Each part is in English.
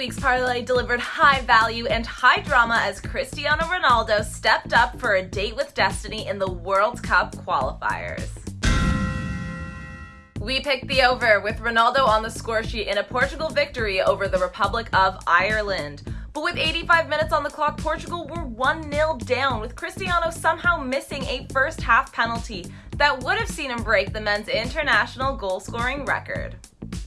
week's parlay delivered high value and high drama as Cristiano Ronaldo stepped up for a date with destiny in the World Cup qualifiers. We picked the over with Ronaldo on the score sheet in a Portugal victory over the Republic of Ireland. But with 85 minutes on the clock, Portugal were 1 0 down, with Cristiano somehow missing a first half penalty that would have seen him break the men's international goal scoring record.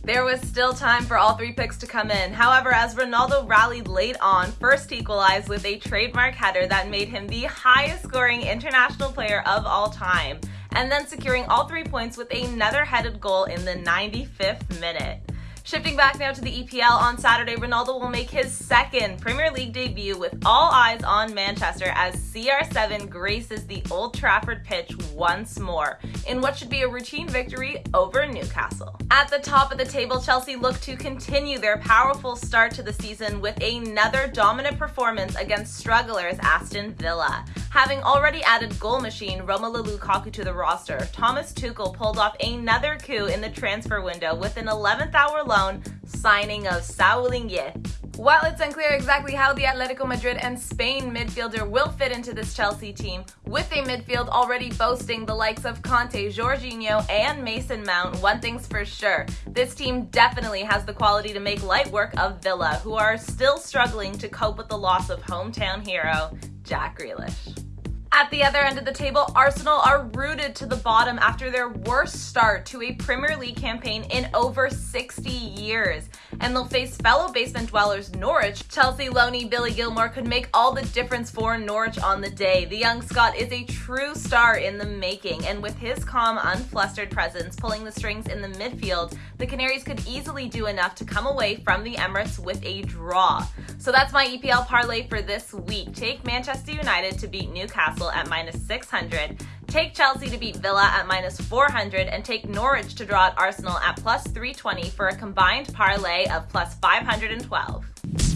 There was still time for all three picks to come in. However, as Ronaldo rallied late on, first equalized with a trademark header that made him the highest scoring international player of all time, and then securing all three points with another headed goal in the 95th minute. Shifting back now to the EPL on Saturday, Ronaldo will make his second Premier League debut with all eyes on Manchester as CR7 graces the Old Trafford pitch once more in what should be a routine victory over Newcastle. At the top of the table, Chelsea look to continue their powerful start to the season with another dominant performance against strugglers Aston Villa. Having already added goal machine Romelu Lukaku to the roster, Thomas Tuchel pulled off another coup in the transfer window with an 11th hour loan signing of Saul Niguez. While it's unclear exactly how the Atletico Madrid and Spain midfielder will fit into this Chelsea team, with a midfield already boasting the likes of Kanté, Jorginho, and Mason Mount, one thing's for sure. This team definitely has the quality to make light work of Villa, who are still struggling to cope with the loss of hometown hero Jack Grealish. At the other end of the table, Arsenal are rooted to the bottom after their worst start to a Premier League campaign in over 60 years. And they'll face fellow basement dwellers Norwich. Chelsea loanee Billy Gilmour could make all the difference for Norwich on the day. The young Scot is a true star in the making, and with his calm, unflustered presence pulling the strings in the midfield, the Canaries could easily do enough to come away from the Emirates with a draw. So that's my EPL parlay for this week. Take Manchester United to beat Newcastle at minus 600, take Chelsea to beat Villa at minus 400, and take Norwich to draw at Arsenal at plus 320 for a combined parlay of plus 512.